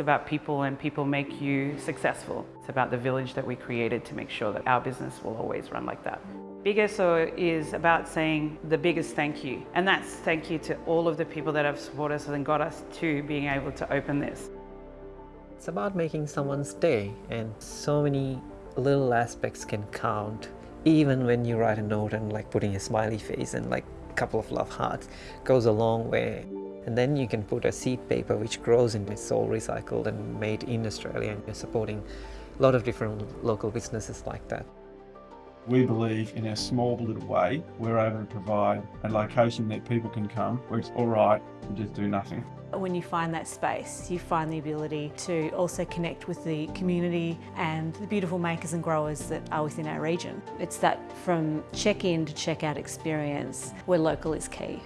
It's about people and people make you successful. It's about the village that we created to make sure that our business will always run like that. Big SO is about saying the biggest thank you. And that's thank you to all of the people that have supported us and got us to being able to open this. It's about making someone's day and so many little aspects can count even when you write a note and like putting a smiley face and like a couple of love hearts goes a long way. And then you can put a seed paper which grows and is all recycled and made in Australia and you're supporting a lot of different local businesses like that. We believe in our small little way, we're able to provide a location that people can come where it's all right to just do nothing. When you find that space, you find the ability to also connect with the community and the beautiful makers and growers that are within our region. It's that from check-in to check-out experience where local is key.